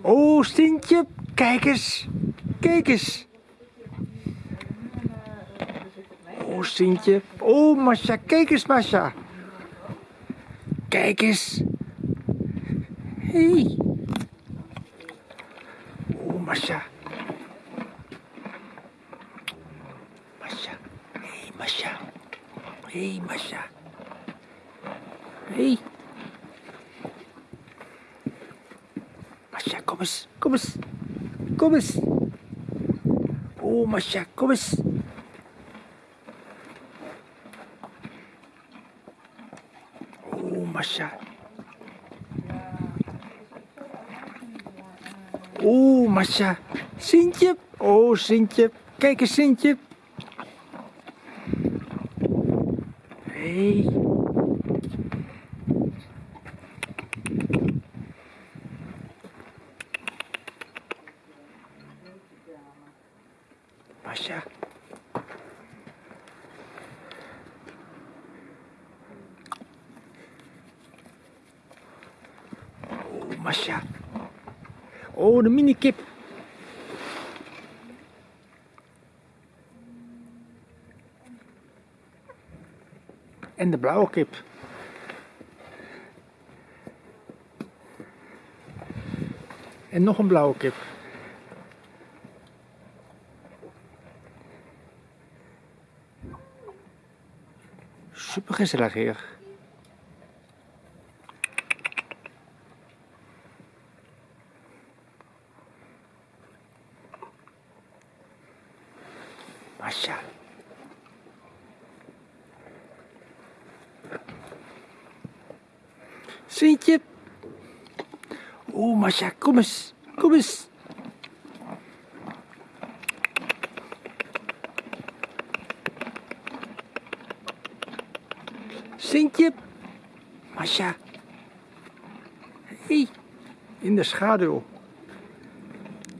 Oh, Sintje, kijk eens. Kijk eens. Oh, Sintje. Oh, Masha, kijk eens, Masha. Kijk eens. Hey. Oh, Masha. Masha. Hey, Masha. Hey, Masha. Hey. Masha, kom eens. Kom eens. Kom eens. Oh, Masha, kom eens. Oh, Masha. Oh, Masha. Sintje. Oh, Sintje. Kijk eens, Sintje. Hey. Masha. Oh, Masha. Oh, de minikip. En de blauwe kip. En nog een blauwe kip. Super gezellig hier. Masha. Sintje. Oeh, Masha, kom eens. Kom eens. Sintje. Masha. Hey, in de schaduw.